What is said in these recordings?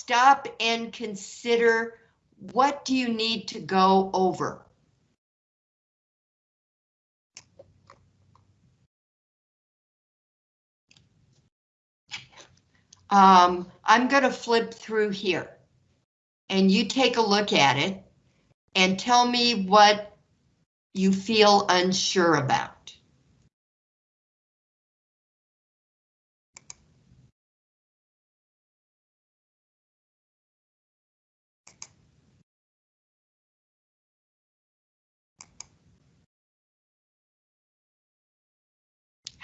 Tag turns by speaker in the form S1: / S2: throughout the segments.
S1: stop and consider what do you need to go over? Um, I'm going to flip through here. And you take a look at it and tell me what you feel unsure about.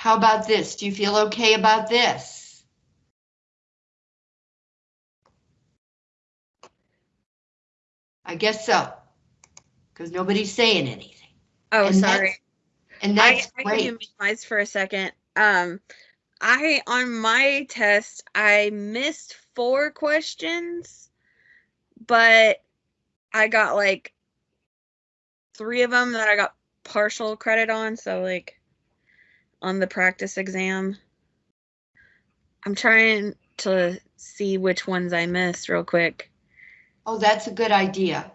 S1: How about this? Do you feel okay about this? I guess so. Because nobody's saying anything.
S2: Oh,
S1: And that's-
S2: sorry.
S1: And
S2: I,
S1: that's
S2: I can
S1: great.
S2: mute mics for a second. Um, I on my test I missed four questions, but I got like three of them that I got partial credit on. So like on the practice exam, I'm trying to see which ones I missed real quick.
S1: Oh, that's a good idea.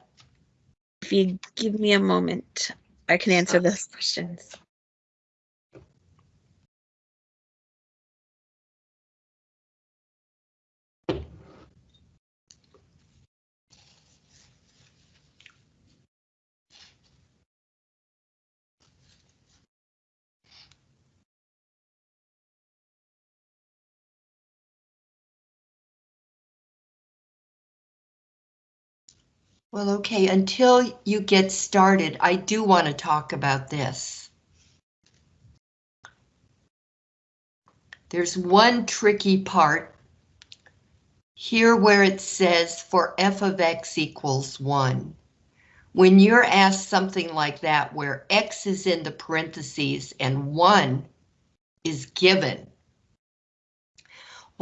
S2: If you give me a moment, I can answer those questions.
S1: Well, okay, until you get started, I do want to talk about this. There's one tricky part here where it says for f of x equals 1. When you're asked something like that where x is in the parentheses and 1 is given,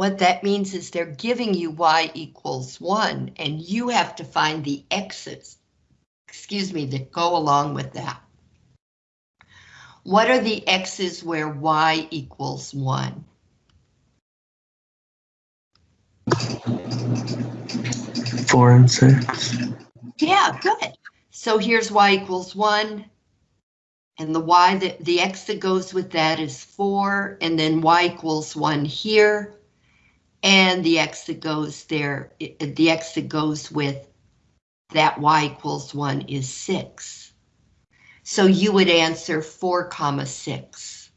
S1: what that means is they're giving you y equals 1, and you have to find the x's, excuse me, that go along with that. What are the x's where y equals 1?
S3: Four and six.
S1: Yeah, good. So here's y equals 1. And the y that the x that goes with that is 4, and then y equals 1 here. And the x that goes there, the x that goes with that y equals 1 is 6. So you would answer 4 comma 6.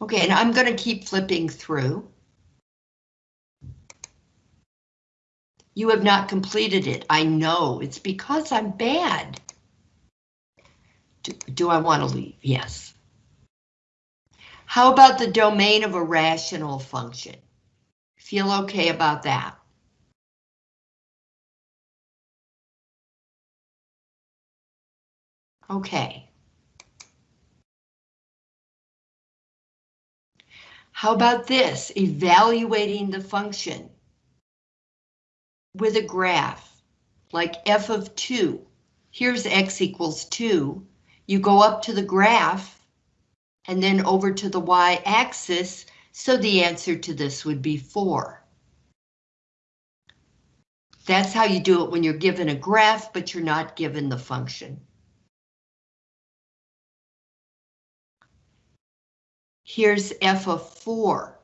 S1: Okay, and I'm going to keep flipping through. You have not completed it. I know. It's because I'm bad. Do, I want to leave? Yes. How about the domain of a rational function? Feel okay about that? Okay. How about this? Evaluating the function with a graph, like f of 2. Here's x equals 2. You go up to the graph and then over to the y-axis, so the answer to this would be 4. That's how you do it when you're given a graph, but you're not given the function. Here's f of 4.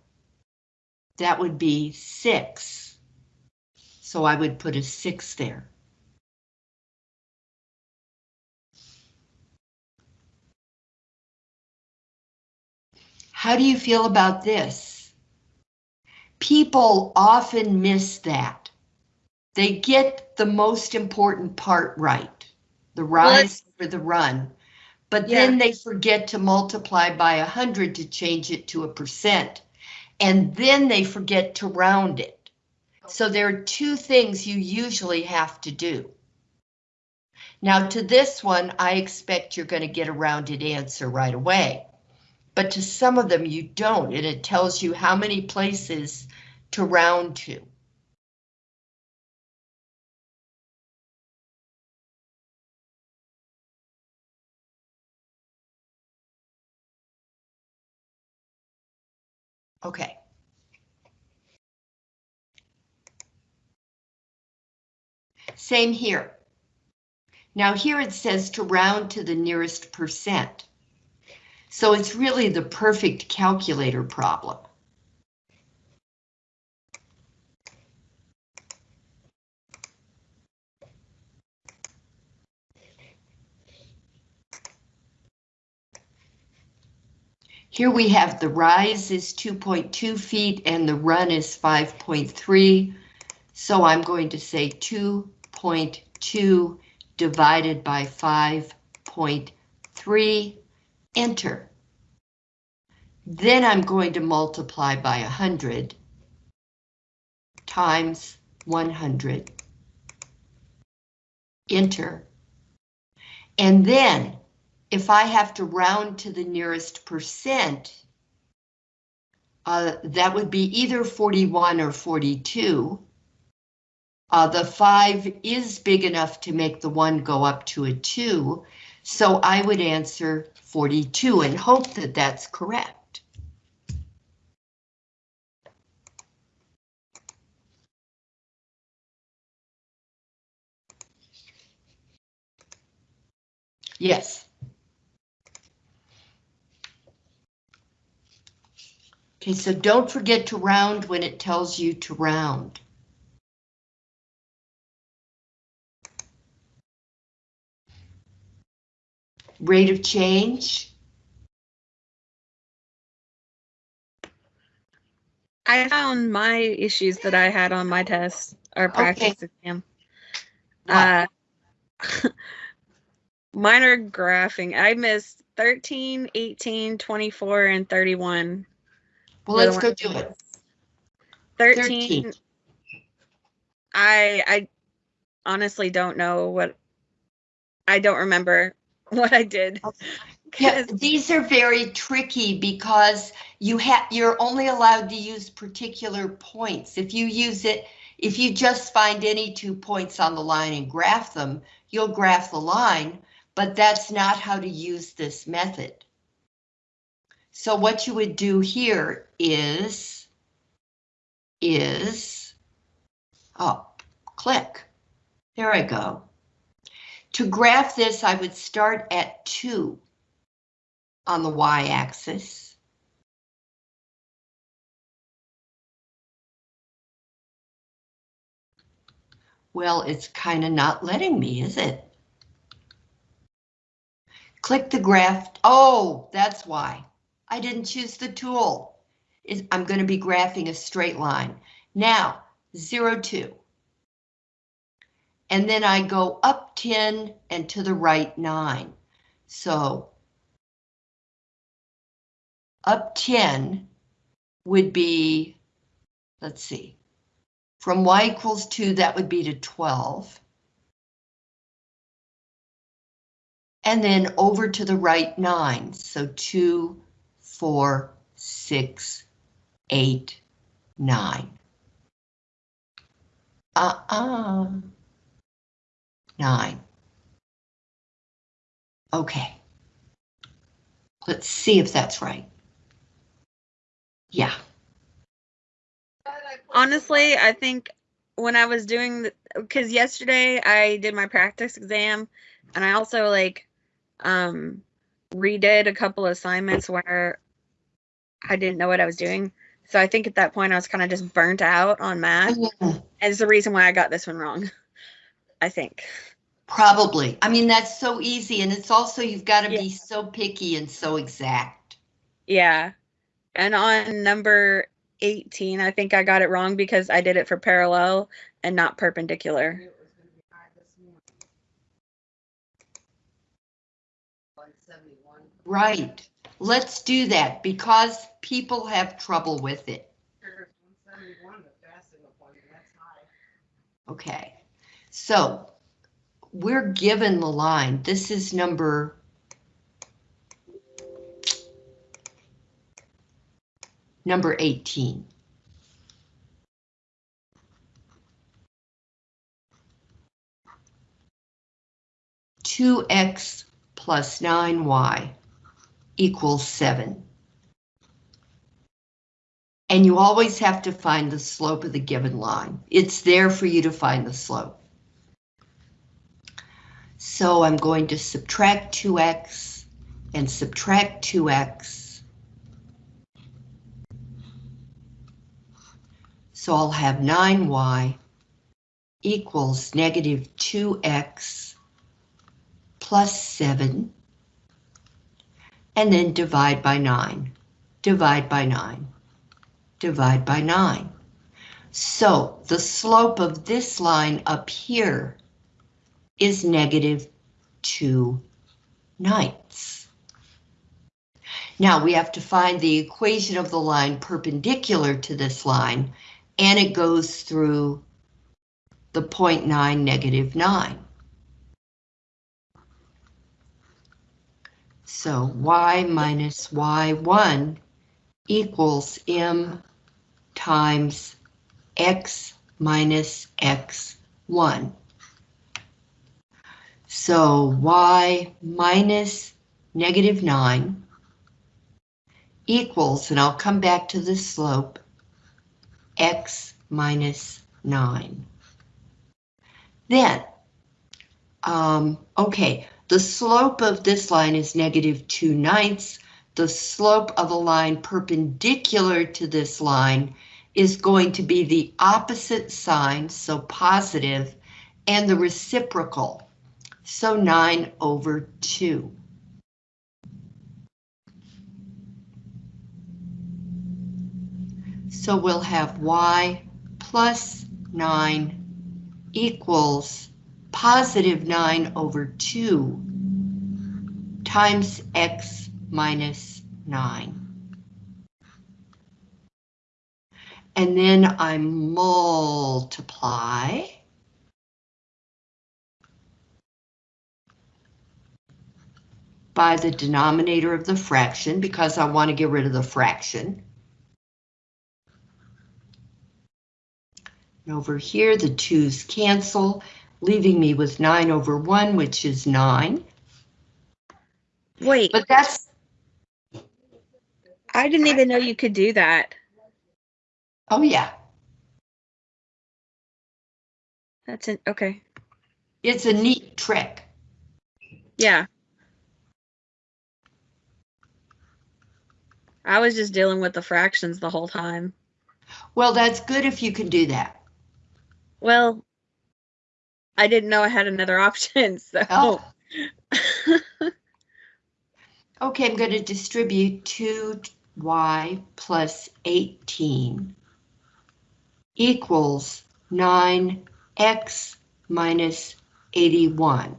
S1: That would be 6. So I would put a 6 there. How do you feel about this? People often miss that. They get the most important part right, the rise or the run, but then they forget to multiply by 100 to change it to a percent, and then they forget to round it. So there are two things you usually have to do. Now to this one, I expect you're going to get a rounded answer right away. But to some of them you don't, and it tells you how many places to round to. Okay. Same here. Now here it says to round to the nearest percent. So it's really the perfect calculator problem. Here we have the rise is 2.2 feet and the run is 5.3. So I'm going to say 2.2 divided by 5.3, enter. Then I'm going to multiply by 100 times 100, enter. And then if I have to round to the nearest percent, uh, that would be either 41 or 42. Uh, the 5 is big enough to make the 1 go up to a 2, so I would answer 42 and hope that that's correct. Yes. Okay, so don't forget to round when it tells you to round. Rate of change,
S2: I found my issues that I had on my test or practice exam. Uh, minor graphing. I missed 13, 18, 24, and 31.
S1: well, let's go do it.
S2: 13,
S1: 13.
S2: I I honestly don't know what I don't remember what I did.
S1: Yeah, these are very tricky because you have, you're only allowed to use particular points. If you use it, if you just find any two points on the line and graph them, you'll graph the line, but that's not how to use this method. So what you would do here is, is, oh, click. There I go. To graph this, I would start at two on the y-axis. Well, it's kind of not letting me, is it? Click the graph. Oh, that's why. I didn't choose the tool. I'm going to be graphing a straight line. Now, 0, 2. And then I go up 10 and to the right 9. So up 10 would be, let's see, from y equals 2, that would be to 12. And then over to the right 9, so 2, 4, 6, 8, 9. Uh-uh. 9. Okay. Let's see if that's right. Yeah.
S2: Honestly, I think when I was doing because yesterday I did my practice exam and I also like um redid a couple assignments where I didn't know what I was doing. So I think at that point I was kind of just burnt out on math. And it's the reason why I got this one wrong. I think.
S1: Probably. I mean, that's so easy and it's also you've got to
S2: Yeah.
S1: be so picky and so exact.
S2: Yeah. And on number 18, I think I got it wrong because I did it for parallel and not perpendicular.
S1: Right. Let's do that because people have trouble with it. Okay. So we're given the line. This is number number 18. Two X plus nine Y equals seven. And you always have to find the slope of the given line. It's there for you to find the slope. So I'm going to subtract 2x and subtract 2x. So I'll have 9y equals negative 2x plus 7, and then divide by 9, divide by 9, divide by 9. So the slope of this line up here is negative 2 ninths. Now we have to find the equation of the line perpendicular to this line, and it goes through the 0.9 negative 9. So y minus y1 equals m times x minus x1. So y minus negative 9 equals, and I'll come back to the slope, x minus 9. Then, um, okay, the slope of this line is negative 2 ninths. The slope of a line perpendicular to this line is going to be the opposite sign, so positive, and the reciprocal, so 9 over 2. So we'll have y plus 9 equals positive 9 over 2 times x minus 9. And then I multiply. By the denominator of the fraction because I want to get rid of the fraction. And over here, the 2's cancel, leaving me with 9 over 1, which is 9.
S2: Wait,
S1: But that's,
S2: I didn't even know you could do that.
S1: oh yeah,
S2: That's an okay.
S1: it's a neat trick.
S2: Yeah. I was just dealing with the fractions the whole time.
S1: Well, that's good if you can do that.
S2: Well, I didn't know I had another option, so
S1: Oh. Okay, I'm going to distribute 2y plus 18 equals 9x minus 81.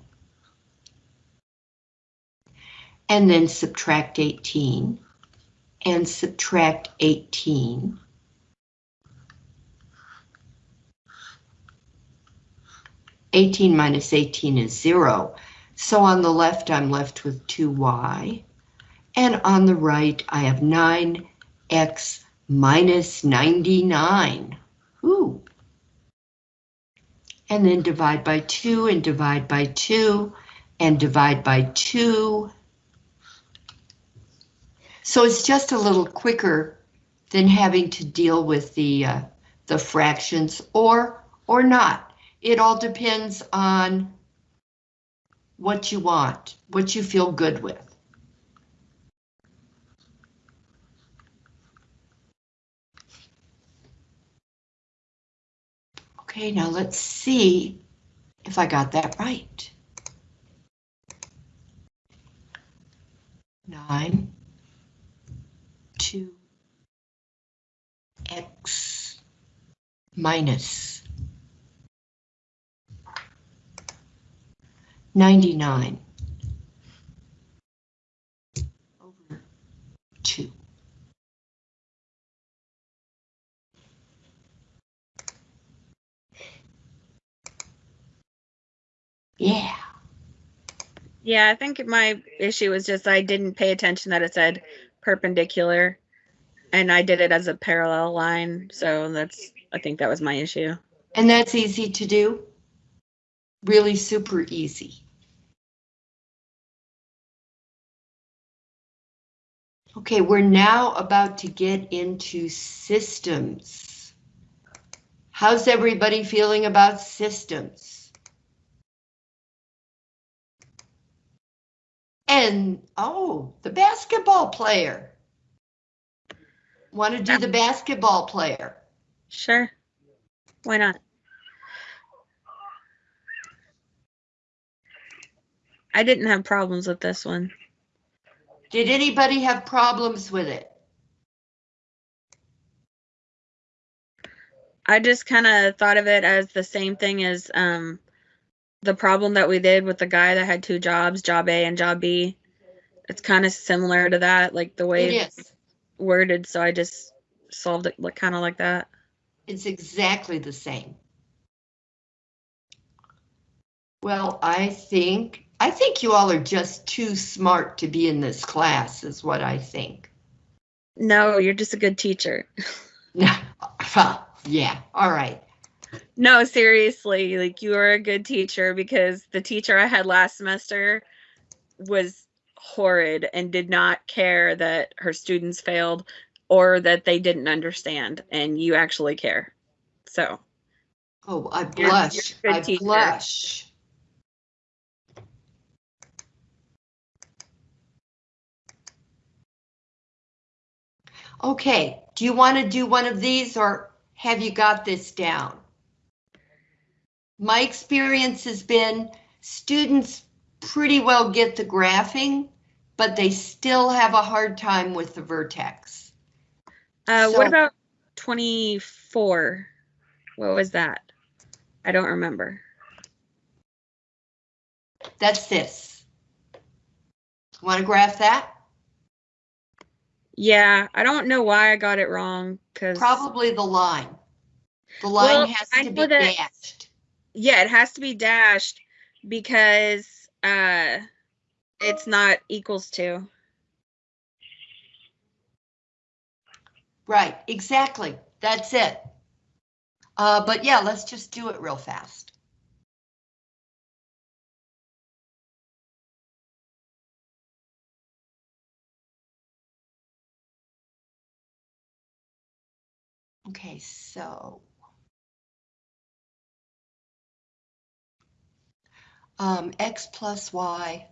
S1: And then subtract 18 and subtract 18. Eighteen minus eighteen is zero. So on the left, I'm left with 2y. And on the right, I have 9x minus 99. Ooh. And then divide by 2 and divide by 2 and divide by 2. So it's just a little quicker than having to deal with the, uh, the fractions or, or not. It all depends on what you want, what you feel good with. Okay, now let's see if I got that right. Nine, two, x minus 99 over 2. Yeah,
S2: yeah, I think my issue was just I didn't pay attention that it said perpendicular and I did it as a parallel line. So that's I think that was my issue.
S1: and that's easy to do. Really super easy. Okay, we're now about to get into systems. How's everybody feeling about systems? And, oh, the basketball player. Want to do the basketball player?
S2: Sure. Why not? I didn't have problems with this one.
S1: Did anybody have problems with it?
S2: I just kind of thought of it as the same thing as um the problem that we did with the guy that had two jobs, job A and job B. It's kind of similar to that, like the way
S1: It is.
S2: Worded, so I just solved it like kind of like that.
S1: It's exactly the same. Well, I think, I think you all are just too smart to be in this class, is what I think.
S2: No, you're just a good teacher.
S1: Yeah, all right.
S2: No, seriously, like you are a good teacher because the teacher I had last semester was horrid and did not care that her students failed or that they didn't understand, and you actually care. So,
S1: Oh, I
S2: You're-
S1: blush,
S2: you're a
S1: I
S2: teacher.
S1: blush. Okay, do you want to do one of these or have you got this down? My experience has been students pretty well get the graphing, but they still have a hard time with the vertex.
S2: uh,
S1: So-
S2: what about 24? What was that? I don't remember.
S1: That's this. Want to graph that?
S2: Yeah, I don't know why I got it wrong because
S1: Probably the line. The line
S2: Well,
S1: has to be
S2: that-
S1: dashed.
S2: yeah, it has to be dashed because uh it's not equals to.
S1: Right, exactly. That's it. Uh, but yeah, let's just do it real fast. Okay, so. Um, X plus Y.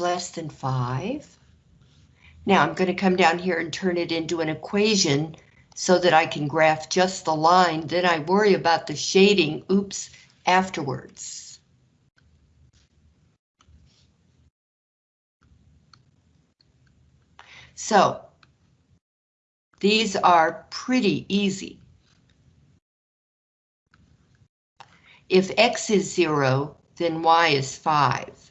S1: less than five. Now I'm going to come down here and turn it into an equation so that I can graph just the line. Then I worry about the shading, oops, afterwards. So these are pretty easy. If x is zero, then y is five.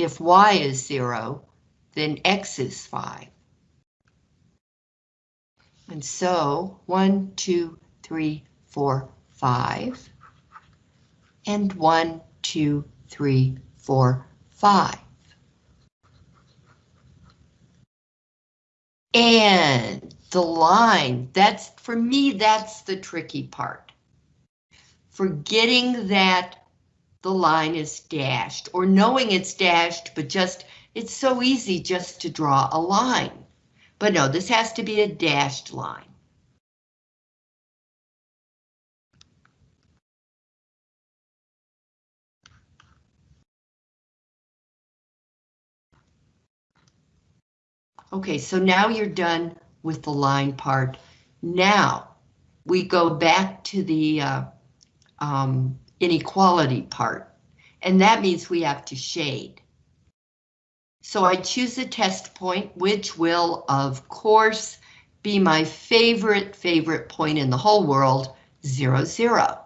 S1: If y is zero, then x is 5. And so, one, two, three, four, five, And one, two, three, four, five. And the line, that's, for me, that's the tricky part. Forgetting that the line is dashed, or knowing it's dashed, but just it's so easy just to draw a line. But no, this has to be a dashed line. Okay, so now you're done with the line part. Now, we go back to the uh, um, inequality part, and that means we have to shade. So I choose a test point, which will, of course, be my favorite, favorite point in the whole world, zero, zero.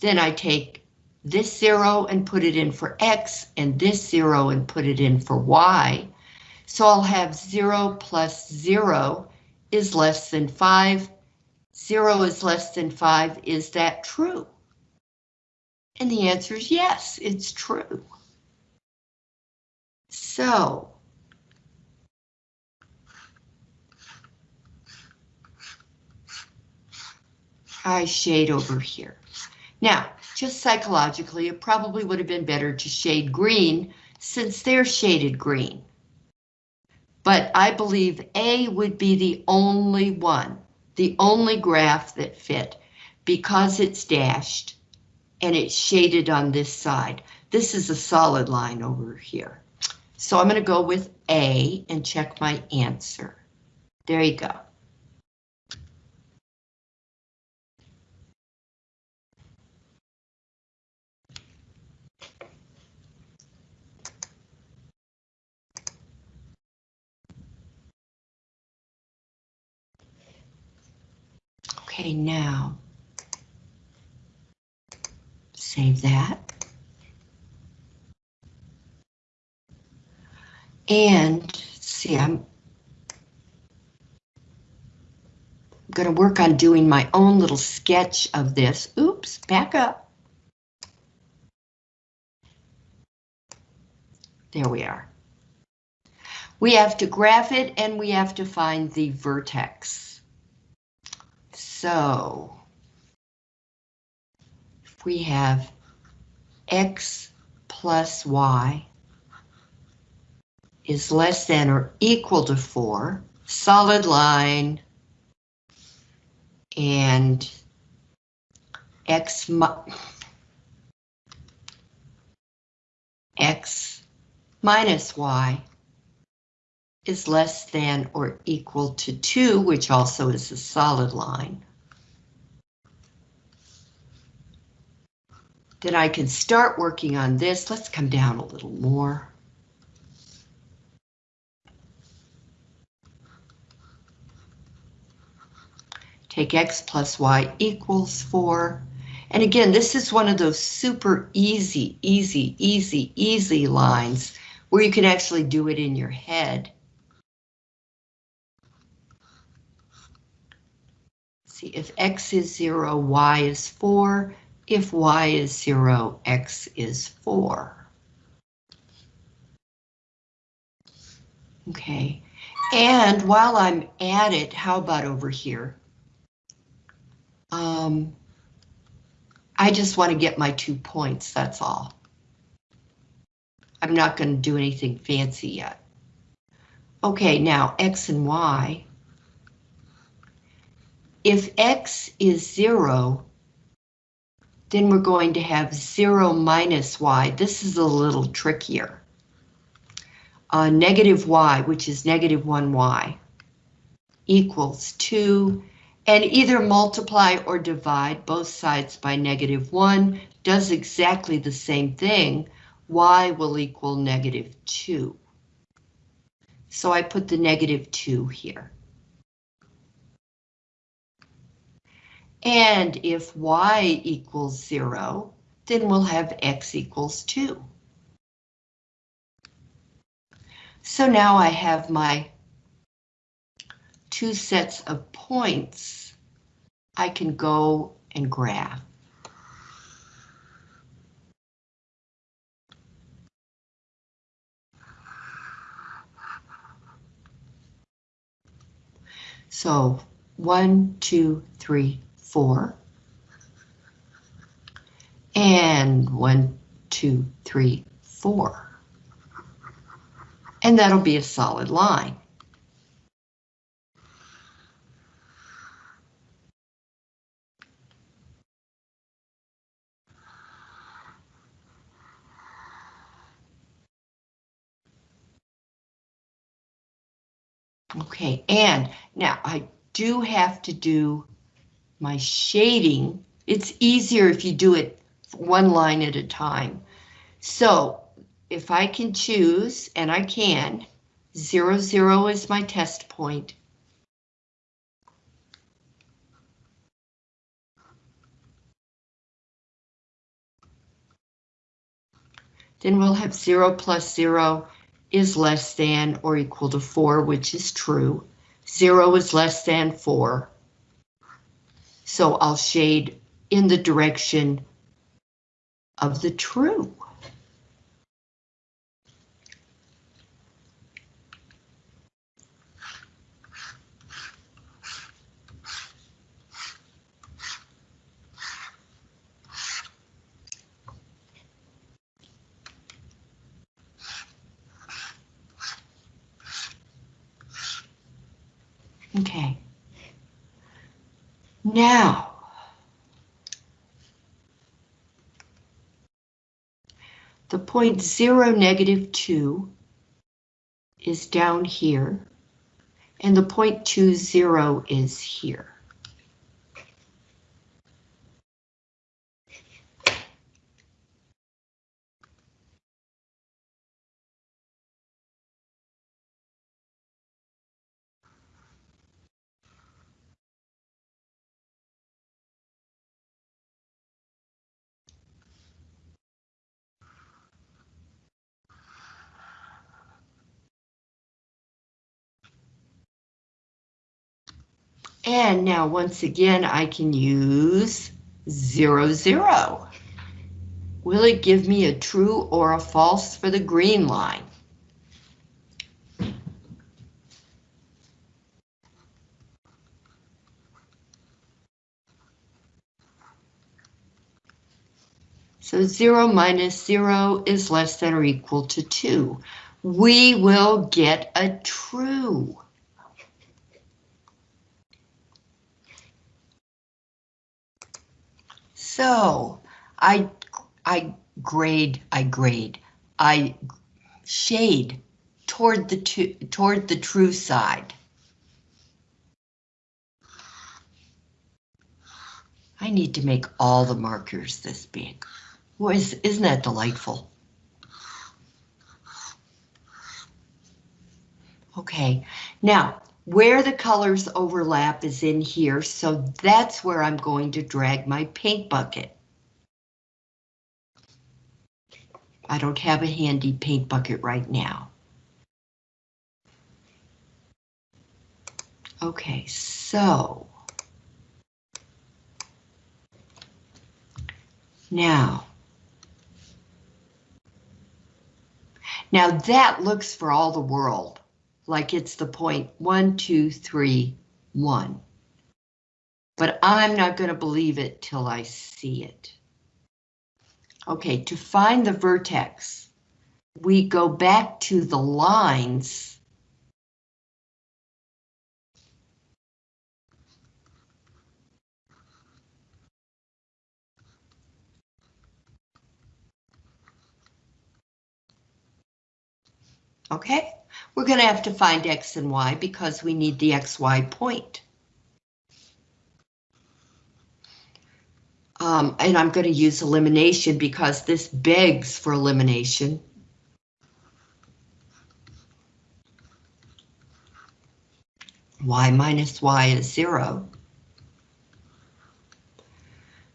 S1: Then I take this zero and put it in for X and this zero and put it in for Y. So I'll have zero plus zero is less than five zero is less than five, is that true? And the answer is yes, it's true. So. I shade over here. Now, just psychologically, it probably would have been better to shade green since they're shaded green. But I believe A would be the only one, the only graph that fit because it's dashed and it's shaded on this side. This is a solid line over here. So I'm going to go with A and check my answer. There you go. Okay, now save that. And see, I'm going to work on doing my own little sketch of this. Oops, back up. There we are. We have to graph it and we have to find the vertex. So if we have x plus y is less than or equal to 4, solid line, and x, x minus y is less than or equal to 2, which also is a solid line. Then I can start working on this. Let's come down a little more. Take x plus y equals 4. And again, this is one of those super easy, easy, easy, easy lines where you can actually do it in your head. See, if x is 0, y is 4. If y is 0, x is 4. Okay, and while I'm at it, how about over here? Um, I just want to get my two points, that's all. I'm not going to do anything fancy yet. Okay, now x and y. If x is 0, then we're going to have 0 minus y. This is a little trickier. Uh, negative y, which is negative 1y, equals 2 and either multiply or divide both sides by negative 1 does exactly the same thing. y will equal negative 2. So I put the negative 2 here. And if y equals 0, then we'll have x equals 2. So now I have my two sets of points I can go and graph. So one, two, three, four. And one, two, three, four. And that'll be a solid line. Okay, and now I do have to do my shading. It's easier if you do it one line at a time. So if I can choose, and I can, zero, zero is my test point. Then we'll have zero plus zero is less than or equal to 4, which is true. 0 is less than 4. So I'll shade in the direction of the true. Okay. Now. The point zero negative two is down here, and the point two zero is here. And now, once again, I can use zero, zero. Will it give me a true or a false for the green line? So zero minus zero is less than or equal to two. We will get a true. So I, I grade, I grade, I shade toward the two, toward the true side. I need to make all the markers this big. Well, is, isn't that delightful? Okay, now where the colors overlap is in here, so that's where I'm going to drag my paint bucket. I don't have a handy paint bucket right now. Okay, so. Now. Now that looks for all the world like it's the point one, two, three, one. But I'm not going to believe it till I see it. Okay, to find the vertex, we go back to the lines. Okay, we're going to have to find X and Y because we need the XY point. Um, and I'm going to use elimination because this begs for elimination. Y minus Y is zero.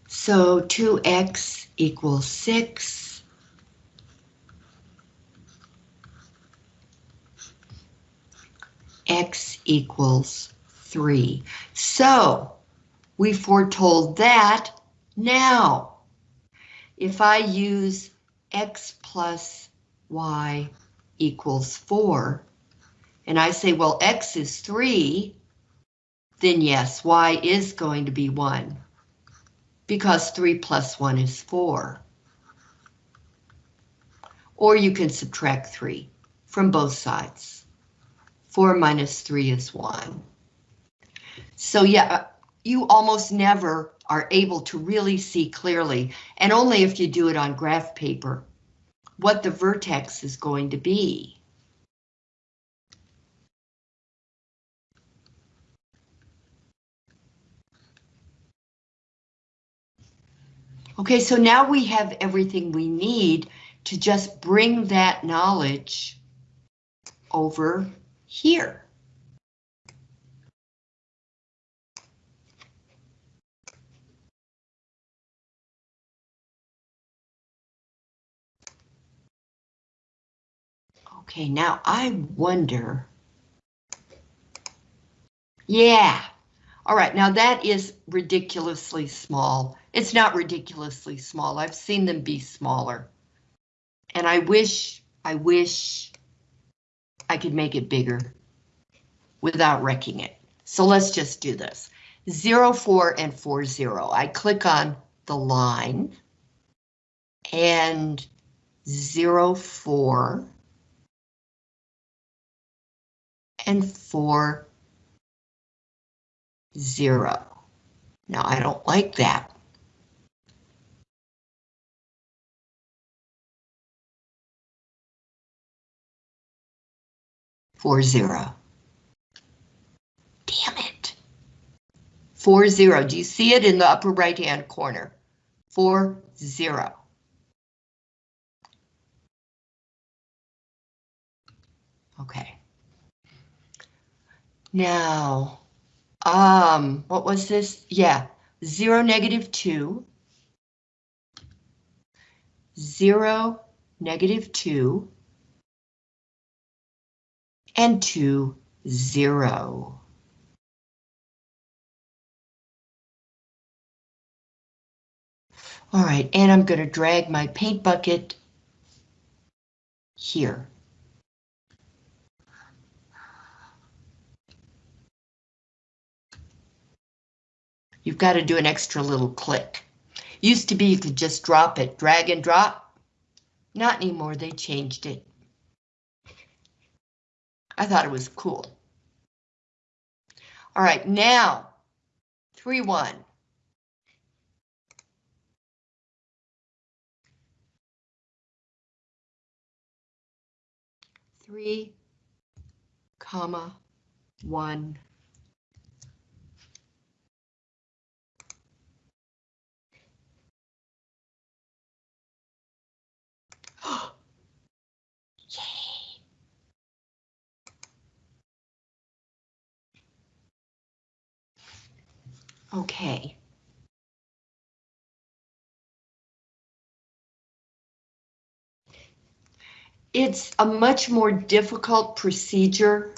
S1: So 2x equals 6. X equals 3. So we foretold that now, if I use x plus y equals 4, and I say, well, x is 3, then yes, y is going to be 1, because 3 plus 1 is 4. Or you can subtract 3 from both sides. 4 minus 3 is 1. So yeah, you almost never are able to really see clearly, and only if you do it on graph paper, what the vertex is going to be. Okay, so now we have everything we need to just bring that knowledge over here. Okay, now I wonder. Yeah. All right, now that is ridiculously small. It's not ridiculously small. I've seen them be smaller. And I wish, I wish I could make it bigger without wrecking it. So let's just do this. 0, 4, and 4, 0. I click on the line and 0, 4 and 4, zero. Now, I don't like that. Four zero. Damn it. Four zero. Do you see it in the upper right hand corner? Four zero. Okay. Now, um, what was this? Yeah, zero, negative two. Zero, negative two. And two, zero. All right, and I'm gonna drag my paint bucket here. You've got to do an extra little click. Used to be you could just drop it, drag and drop. Not anymore, they changed it. I thought it was cool. All right, now, 3-1. Three, comma, one. Okay. It's a much more difficult procedure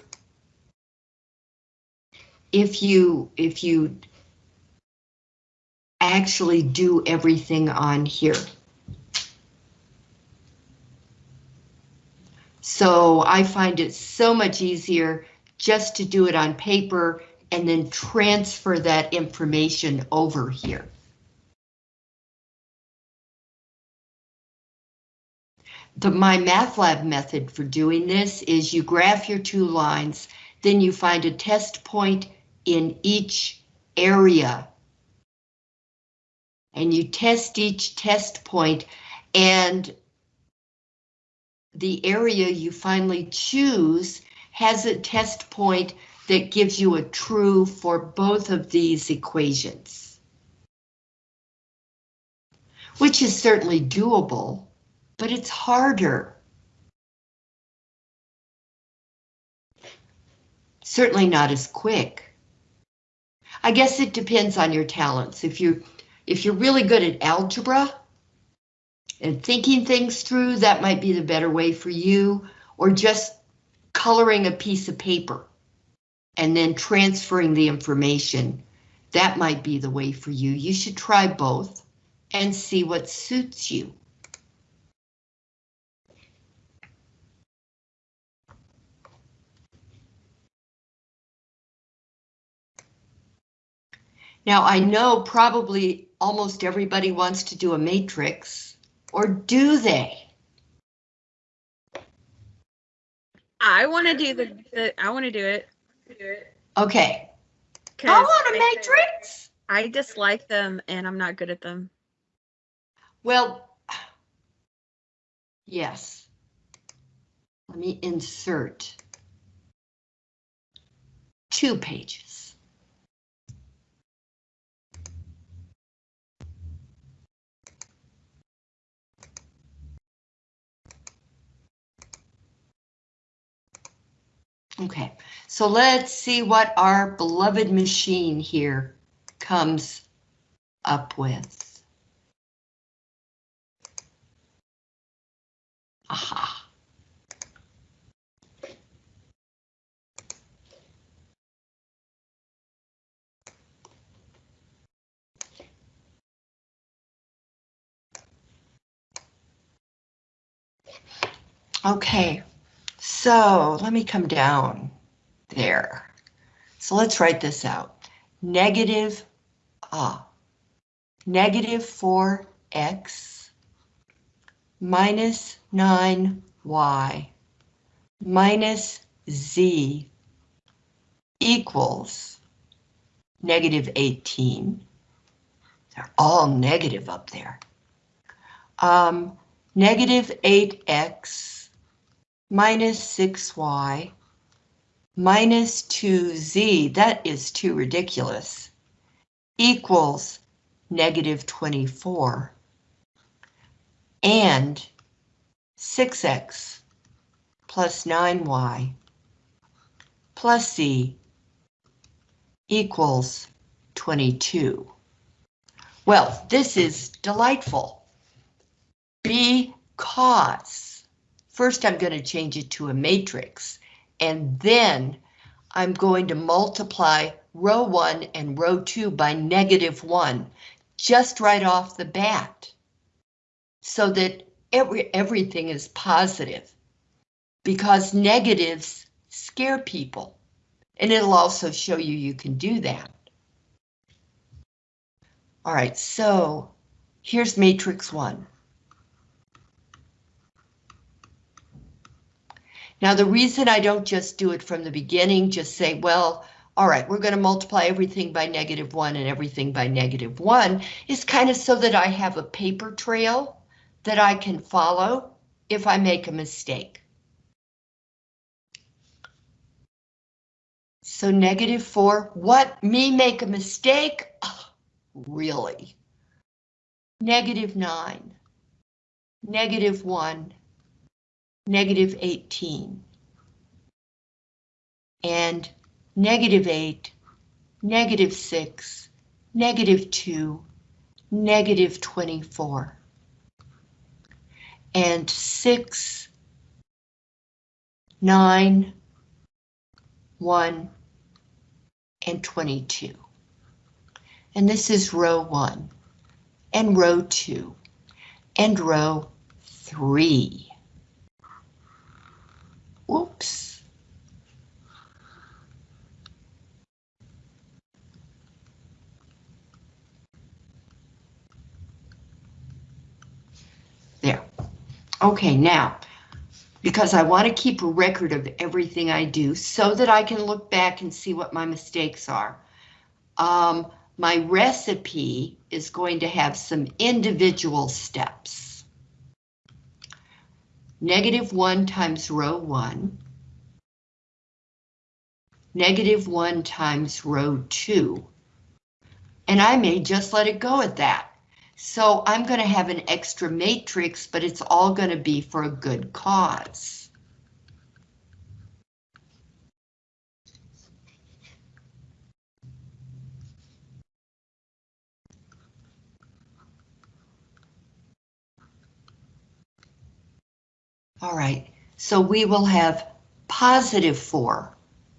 S1: if you if you actually do everything on here. So I find it so much easier just to do it on paper and then transfer that information over here. The MyMathLab method for doing this is you graph your two lines, then you find a test point in each area. And you test each test point and the area you finally choose has a test point that gives you a true for both of these equations. Which is certainly doable, but it's harder. Certainly not as quick. I guess it depends on your talents. If you if you're really good at algebra, and thinking things through, that might be the better way for you, or just coloring a piece of paper and then transferring the information. That might be the way for you. You should try both and see what suits you. Now I know probably almost everybody wants to do a matrix, or do they?
S2: I want to do the, the I want to do it.
S1: Okay, I want a matrix.
S2: I dislike them and I'm not good at them.
S1: Well, yes. Let me insert two pages. Okay, so let's see what our beloved machine here comes up with. Aha. Okay, so let me come down there. So let's write this out. Negative, ah, negative 4x minus 9y minus z equals negative 18. They're all negative up there. Um, negative 8x minus 6y minus 2z, that is too ridiculous, equals negative 24 and 6x plus 9y plus z equals 22. Well, this is delightful because first I'm going to change it to a matrix and then I'm going to multiply row 1 and row 2 by negative 1 just right off the bat so that every everything is positive because negatives scare people and it'll also show you you can do that. All right, so here's matrix 1. Now, the reason I don't just do it from the beginning, just say, well, all right, we're going to multiply everything by negative 1 and everything by negative 1, is kind of so that I have a paper trail that I can follow if I make a mistake. So negative 4, what? Me make a mistake? Really? Negative 9, negative 1, negative 18, and negative 8, negative 6, negative 2, negative 24, and 6, 9, 1, and 22. And this is row 1, and row 2, and row 3. There. Okay, now, because I want to keep a record of everything I do so that I can look back and see what my mistakes are. Um, my recipe is going to have some individual steps. Negative 1 times row 1. Negative 1 times row 2. And I may just let it go at that. So I'm going to have an extra matrix, but it's all going to be for a good cause. All right, so we will have positive 4,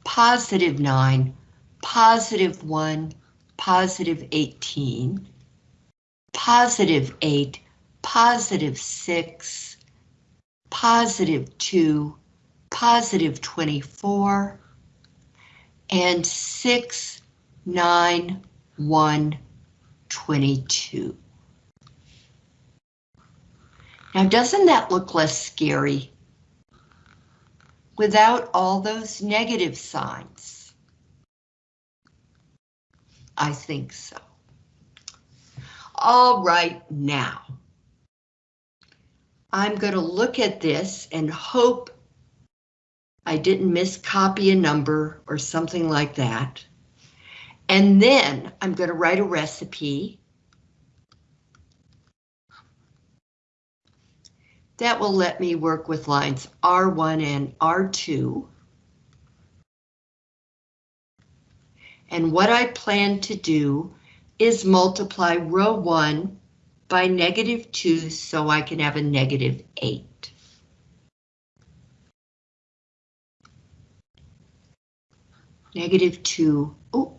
S1: positive 9, positive 1, positive 18, positive 8, positive 6, positive 2, positive 24, and 6, 9, 1, 22. Now, doesn't that look less scary? Without all those negative signs? I think so. All right, now. I'm going to look at this and hope I didn't miscopy a number or something like that. And then I'm going to write a recipe. That will let me work with lines R1 and R2. And what I plan to do is multiply row 1 by negative 2 so I can have a negative 8. Negative 2, oh,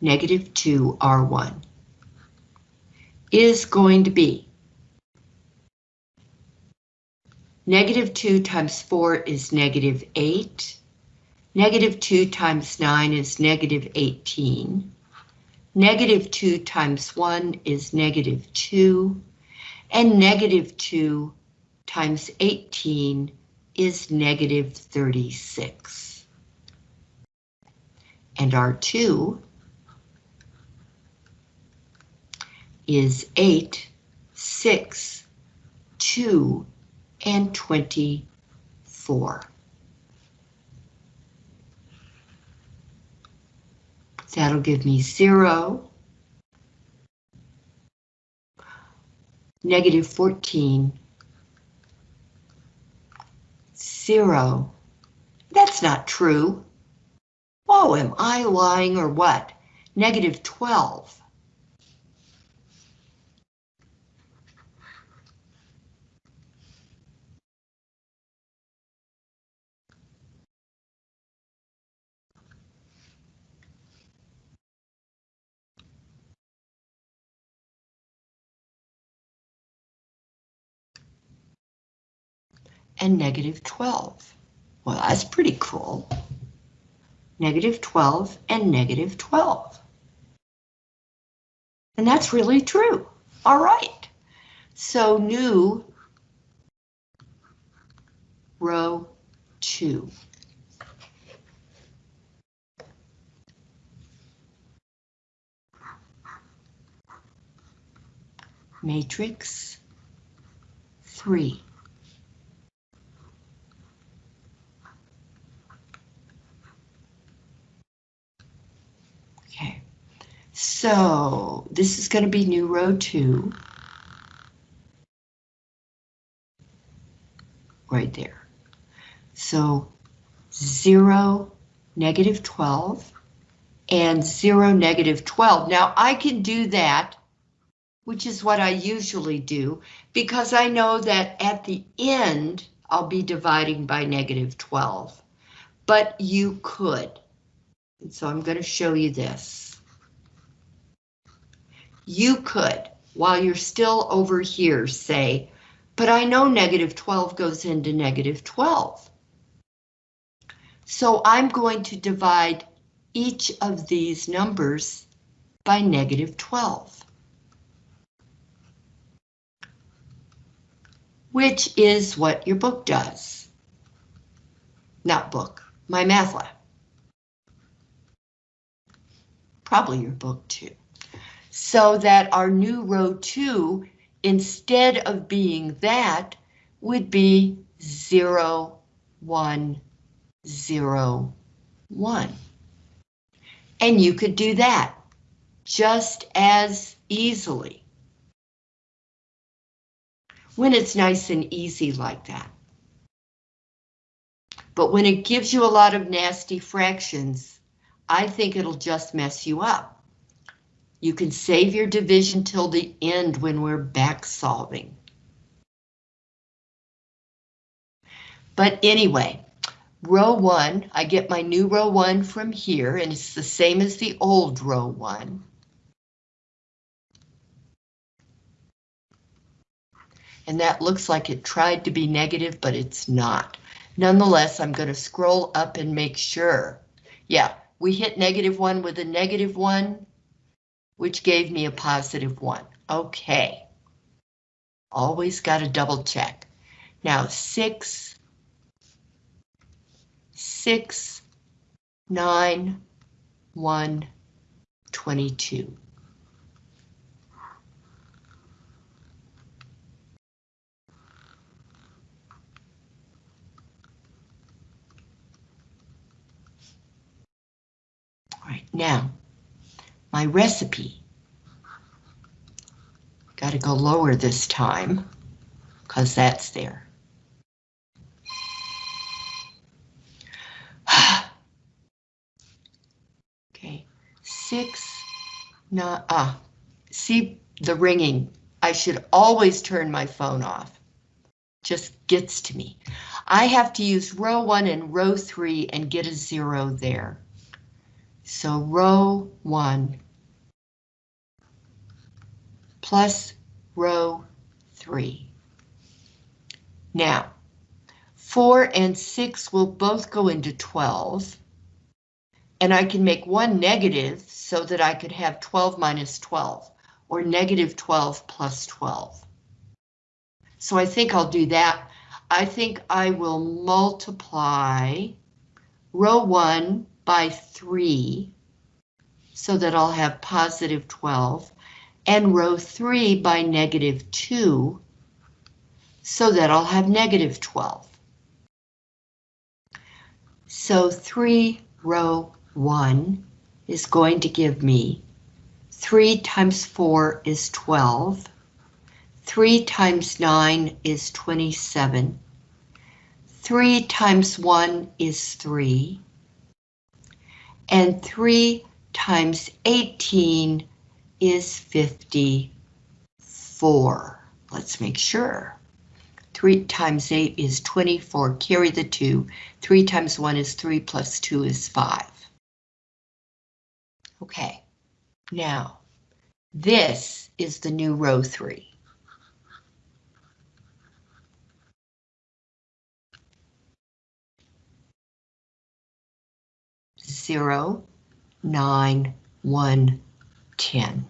S1: negative 2 R1 is going to be negative 2 times 4 is negative 8. Negative 2 times 9 is negative 18. Negative 2 times 1 is negative 2, and negative 2 times 18 is negative 36. And R2 is 8, 6, 2, and 24. That'll give me 0, negative 14, 0. That's not true. Oh, am I lying or what? Negative 12. And negative 12. Well, that's pretty cool. Negative 12 and negative 12. And that's really true. All right. So new row 2. Matrix 3. Okay, so this is going to be new row two. Right there. So 0, negative 12, and 0, negative 12. Now I can do that, which is what I usually do, because I know that at the end I'll be dividing by negative 12. But you could. And so I'm going to show you this. You could, while you're still over here, say, but I know negative 12 goes into negative 12. So I'm going to divide each of these numbers by negative 12. Which is what your book does. Not book, MyMathLab. Probably your book too. So that our new row two, instead of being that, would be 0, 1, 0, 1. And you could do that just as easily. When it's nice and easy like that. But when it gives you a lot of nasty fractions, I think it'll just mess you up. You can save your division till the end when we're back solving. But anyway, row one, I get my new row one from here, and it's the same as the old row one. And that looks like it tried to be negative, but it's not. Nonetheless, I'm going to scroll up and make sure. Yeah, we hit negative one with a negative one, which gave me a positive one. Okay. Always got to double check. Now six, six, nine, one, 22. All right, now, my recipe. Got to go lower this time, because that's there. okay, six, nine, ah, see the ringing. I should always turn my phone off. Just gets to me. I have to use row one and row three and get a zero there. So row one plus row three. Now, four and six will both go into 12. And I can make one negative so that I could have 12 minus 12 or negative 12 plus 12. So I think I'll do that. I think I will multiply row one by 3 so that I'll have positive 12 and row 3 by negative 2, so that I'll have negative 12. So 3 row 1 is going to give me 3 times 4 is 12. 3 times 9 is 27. 3 times 1 is 3. And 3 times 18 is 54. Let's make sure. 3 times 8 is 24. Carry the 2. 3 times 1 is 3 plus 2 is 5. Okay, now this is the new row 3. Zero, nine, one, ten.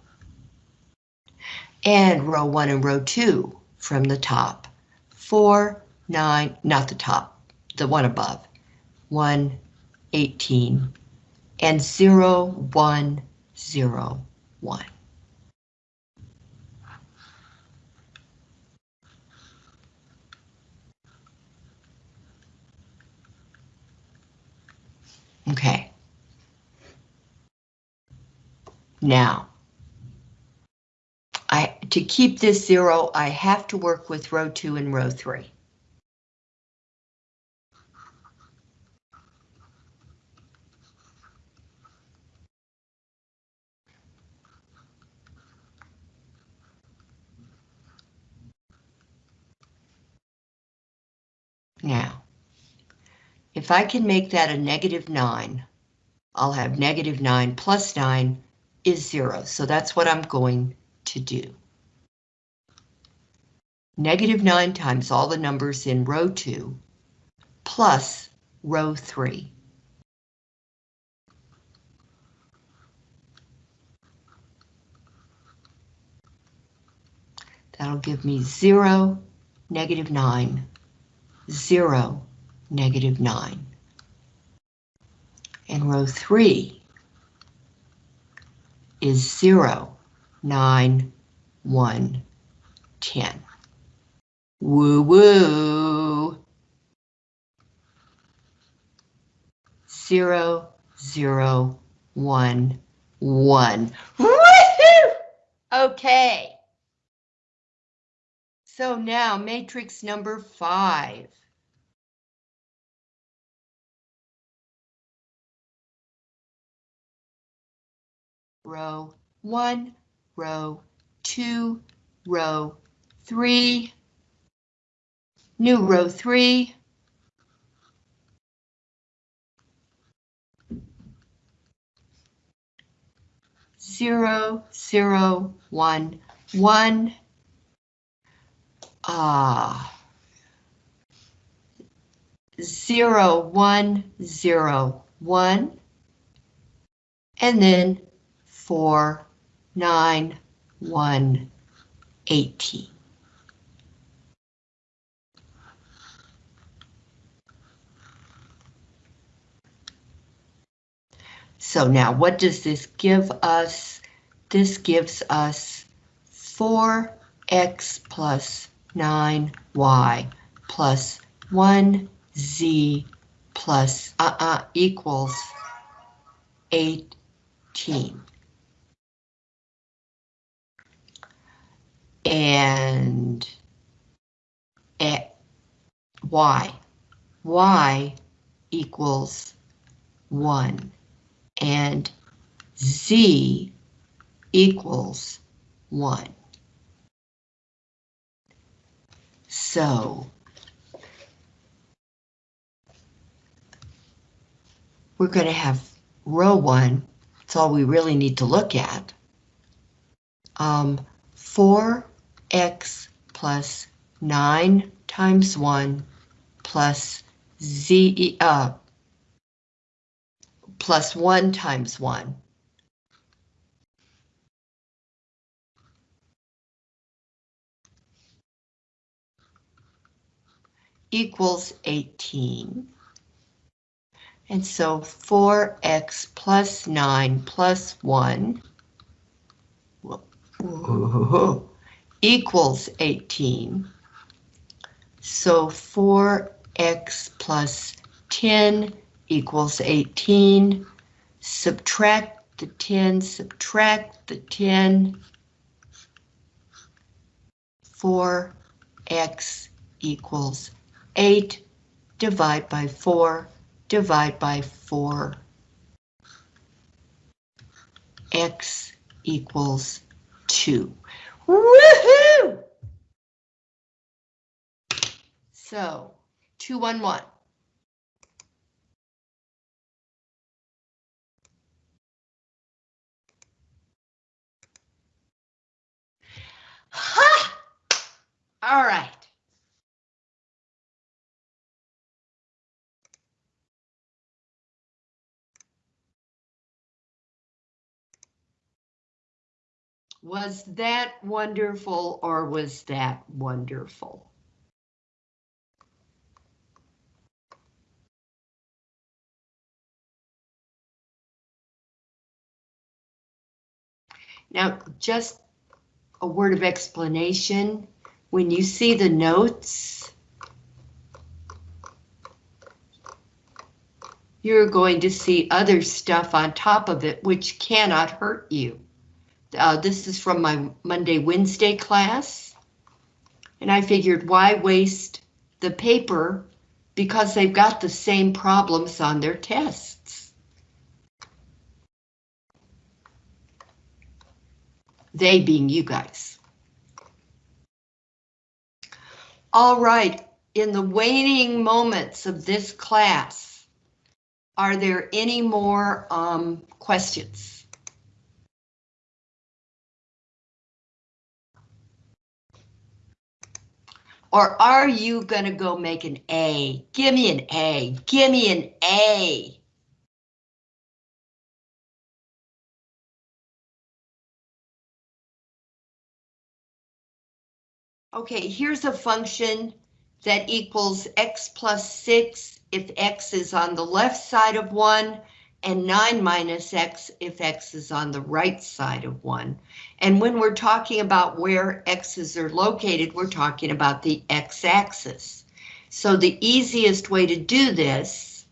S1: And row one and row two from the top. Four, nine, not the top, the one above. One, eighteen, and zero, one, zero, one. Okay. Now, I to keep this zero, I have to work with row two and row three. Now, if I can make that a negative 9, I'll have negative 9 plus 9 is 0, so that's what I'm going to do. Negative 9 times all the numbers in row 2 plus row 3. That'll give me 0, negative 9, 0, negative 9. And row 3 is 0, 9, 1, 10. Woo woo! 0, 0, 1, 1. Woohoo! Okay. So now matrix number 5. Row 1, row 2, row 3, new row 3, zero, zero, one, one, ah, zero, one, zero, one, and then four, nine, one, eighteen. So now what does this give us? This gives us 4x plus 9y plus 1z plus uh-uh equals 18. And y, y equals 1 and z equals 1. So we're going to have row 1, that's all we really need to look at. Um, 4x plus 9 times 1 plus z, uh, plus 1 times 1. equals 18. And so 4x plus 9 plus 1, Whoa. equals 18. So 4x plus 10 equals 18. Subtract the 10, subtract the 10. 4x equals 8. Divide by 4. Divide by 4. x equals 2. Woohoo! So, 211. Ha! All right. Was that wonderful or was that wonderful? Now, just a word of explanation. When you see the notes, you're going to see other stuff on top of it which cannot hurt you. Uh, this is from my Monday, Wednesday class. And I figured why waste the paper because they've got the same problems on their tests. They being you guys. All right, in the waning moments of this class, are there any more um, questions? Or are you gonna go make an A? Give me an A, give me an A. Okay, here's a function that equals x plus 6 if x is on the left side of 1 and 9 minus x if x is on the right side of 1. And when we're talking about where x's are located, we're talking about the x-axis. So the easiest way to do this,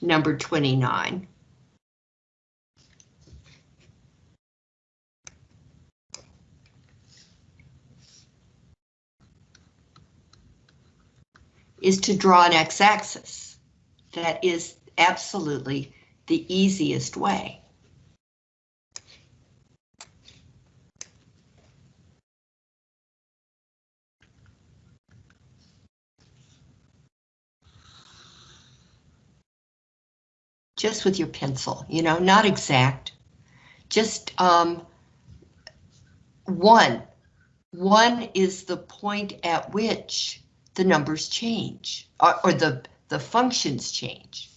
S1: number 29, is to draw an x-axis. That is absolutely the easiest way. Just with your pencil, you know, not exact. Just um, one. One is the point at which the numbers change, or, or the, the functions change.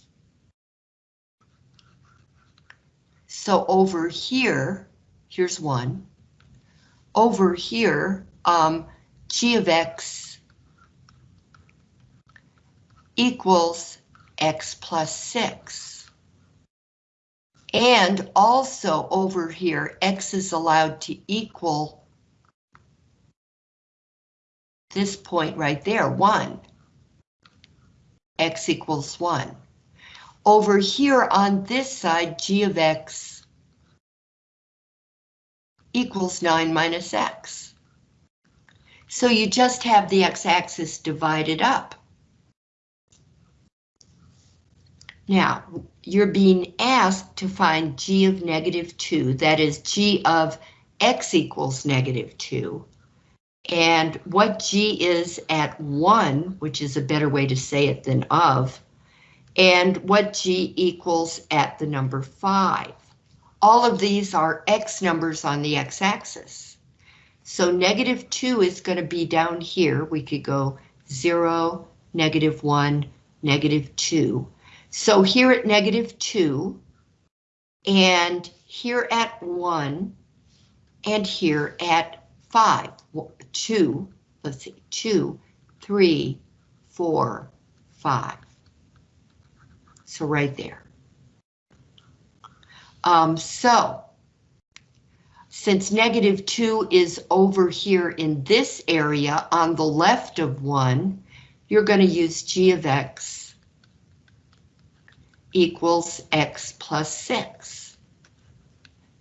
S1: So over here, here's one. Over here, um, g of x equals x plus 6. And also over here, x is allowed to equal this point right there, 1. x equals 1. Over here on this side, g of x equals 9 minus x. So you just have the x-axis divided up. Now, you're being asked to find g of negative 2, that is g of x equals negative 2. And what g is at 1, which is a better way to say it than of, and what g equals at the number 5. All of these are x numbers on the x-axis. So negative 2 is going to be down here. We could go 0, negative 1, negative 2. So here at negative 2, and here at 1, and here at 5. 2, let's see, 2, 3, 4, 5. So right there. Um, so since negative 2 is over here in this area on the left of 1, you're going to use g of x equals x plus 6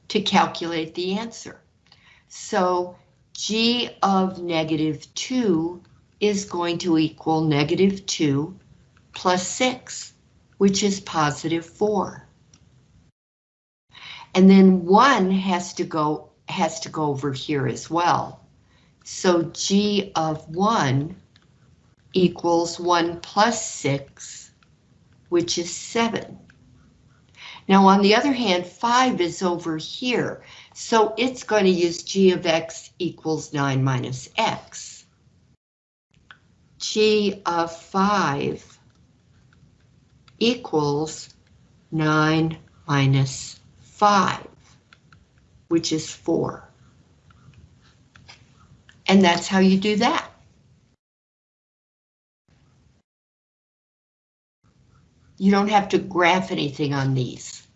S1: to calculate the answer. So g of negative 2 is going to equal negative 2 plus 6, which is positive 4. And then 1 has to go has to go over here as well. So g of 1 equals 1 plus 6, which is 7. Now, on the other hand, 5 is over here, so it's going to use g of x equals 9 minus x. g of 5 equals 9 minus 5, which is 4. And that's how you do that. You don't have to graph anything on these.